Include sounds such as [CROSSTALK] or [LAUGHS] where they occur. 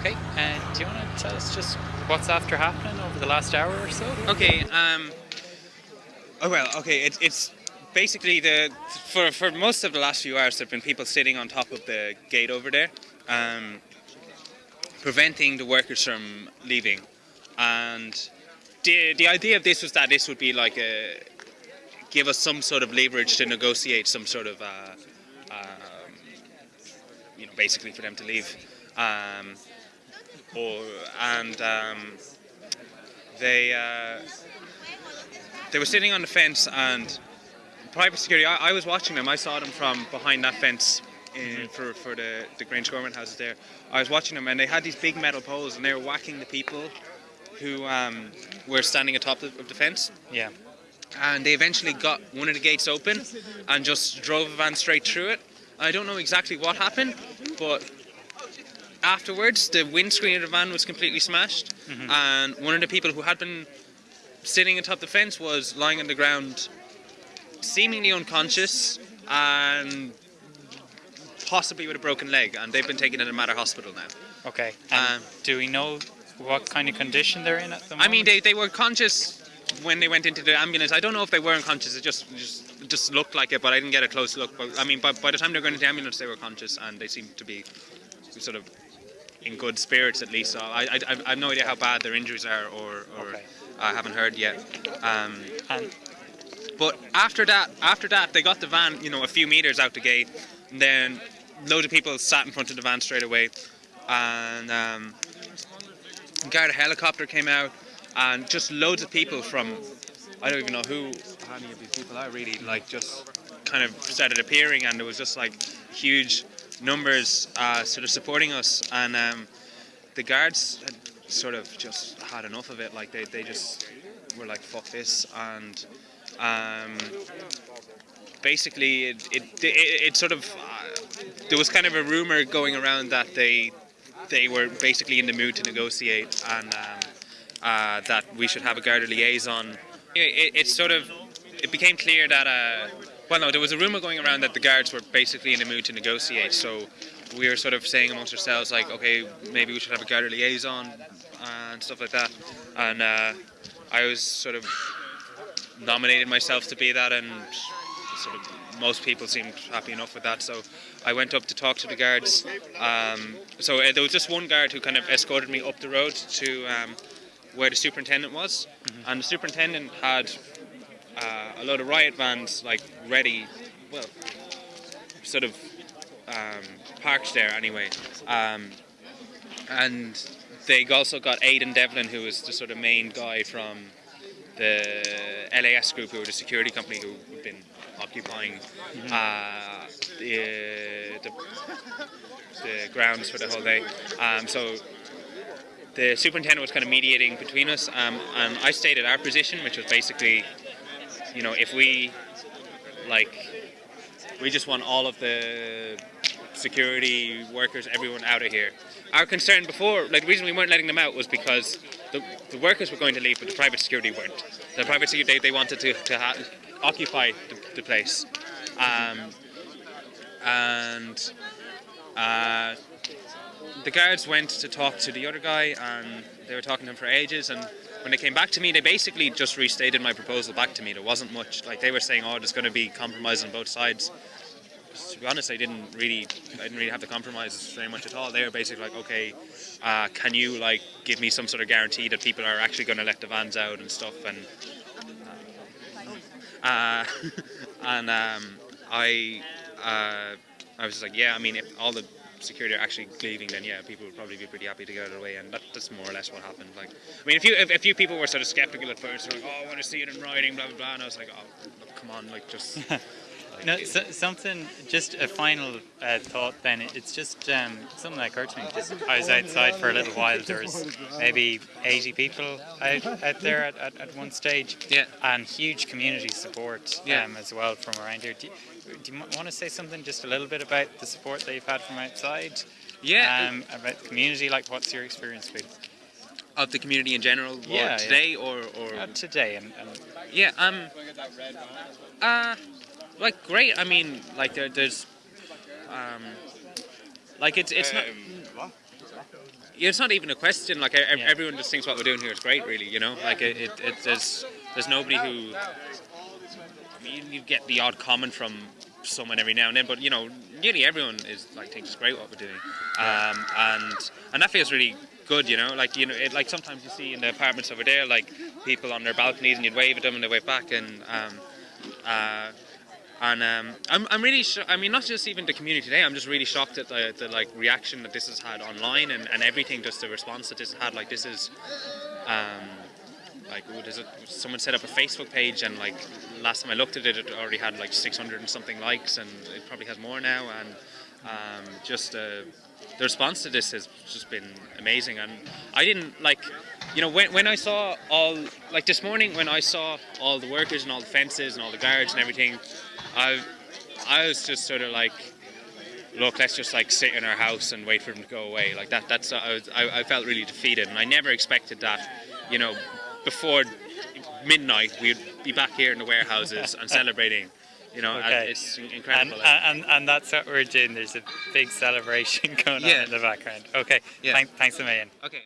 Okay, and do you want to tell us just what's after happening over the last hour or so? Okay. Um. Oh well. Okay. It's it's basically the for for most of the last few hours there've been people sitting on top of the gate over there, um, preventing the workers from leaving, and the the idea of this was that this would be like a give us some sort of leverage to negotiate some sort of uh, um, you know basically for them to leave, um, or and um, they. Uh, they were sitting on the fence and private security. I, I, was watching them. I saw them from behind that fence in, for for the the Grangegorman houses there. I was watching them and they had these big metal poles and they were whacking the people who um, were standing atop of the fence. Yeah. And they eventually got one of the gates open and just drove a van straight through it. I don't know exactly what happened, but afterwards the windscreen of the van was completely smashed, mm-hmm. and one of the people who had been sitting atop the fence was lying on the ground, seemingly unconscious and possibly with a broken leg, and they've been taken to the Mater Hospital now. Okay. Um, do we know what kind of condition they're in at the moment? I mean, they, they were conscious when they went into the ambulance. I don't know if they were unconscious. It just just just looked like it, but I didn't get a close look. But I mean, by, by the time they were going into the ambulance, they were conscious, and they seemed to be sort of in good spirits at least. So I, I, I have no idea how bad their injuries are, or, or okay. I haven't heard yet. Um, and but after that, after that, they got the van, you know, a few meters out the gate, and then loads of people sat in front of the van straight away, and um, Garda helicopter came out, and just loads of people from, I don't even know who, how many of these people are really, like just kind of started appearing, and there was just like huge numbers uh, sort of supporting us, and um, the guards had sort of just had enough of it. Like they, they just were like, fuck this. And um, basically, it, it, it, it sort of, uh, there was kind of a rumor going around that they, they were basically in the mood to negotiate and um, uh, that we should have a Garda liaison. It, it, sort of, it became clear that, uh, well, no, there was a rumor going around that the guards were basically in the mood to negotiate. So we were sort of saying amongst ourselves, like, okay, maybe we should have a guard liaison and stuff like that. And uh, I was sort of nominated myself to be that, and sort of most people seemed happy enough with that. So I went up to talk to the guards. Um, so uh, there was just one guard who kind of escorted me up the road to um, where the superintendent was, mm-hmm. and the superintendent had uh, a lot of riot vans like ready, well, sort of um, parked there anyway. Um, and they also got Aidan Devlin, who was the sort of main guy from the LAS group, who were the security company who had been occupying mm-hmm. uh, the, the, the, grounds for the whole day. Um, so the superintendent was kind of mediating between us, um, and I stated our position, which was basically, you know, if we like, we just want all of the security workers, everyone out of here. Our concern before, like the reason we weren't letting them out was because the, the workers were going to leave, but the private security weren't. The private security, they, they wanted to, to occupy the, the place. Um, and uh, the guards went to talk to the other guy, and they were talking to him for ages. And when they came back to me, they basically just restated my proposal back to me. There wasn't much, like they were saying, oh, there's going to be compromise on both sides to be honest, I didn't really, I didn't really have the compromises very much at all. They were basically like, okay, uh, can you like give me some sort of guarantee that people are actually going to let the vans out and stuff? And uh, [LAUGHS] uh [LAUGHS] and um, I, uh, I was like, yeah, I mean, if all the security are actually leaving, then yeah, people would probably be pretty happy to get out of the way, and that, that's more or less what happened. Like, I mean, a few, a few people were sort of skeptical at first, like, oh, I want to see it in writing, blah blah blah, and I was like, oh, come on, like just. [LAUGHS] No, so, something. Just a final uh, thought. Then it's just um, something that occurred to me. Just I was outside for a little while. There was maybe 80 people out, out there at, at, at one stage. Yeah. And huge community support yeah. um, as well from around here. Do you, do you want to say something just a little bit about the support that you've had from outside? Yeah. Um, about the community. Like, what's your experience been? Of the community in general, yeah, today yeah. or or uh, today and, and yeah um uh like great. I mean, like there, there's, um, like it's it's not. Um, it's not even a question. Like Yeah. everyone just thinks what we're doing here is great, really. You know, like it, it, it there's there's nobody who you, you get the odd comment from someone every now and then, but you know, nearly everyone is like thinks it's great what we're doing, um, and and that feels really good. You know, like you know, it, like sometimes you see in the apartments over there, like people on their balconies, and you'd wave at them and they wave back, and um, uh, and um, I'm, I'm really I mean not just even the community today I'm just really shocked at the, the like reaction that this has had online and, and everything just the response that this has had. Like this is um, like it? Someone set up a Facebook page and like last time I looked at it it already had like 600 and something likes and it probably has more now. And um, just uh, the response to this has just been amazing. And I didn't like you know when, when I saw all like this morning when I saw all the workers and all the fences and all the guards and everything I I was just sort of like look let's just like sit in our house and wait for them to go away like that that's I, was, I, I felt really defeated and I never expected that you know before midnight we'd be back here in the warehouses and [LAUGHS] celebrating you know and Okay. it's incredible and and that's what we're doing. There's a big celebration [LAUGHS] going on in the background. Okay. Yeah. Thank, thanks a million. okay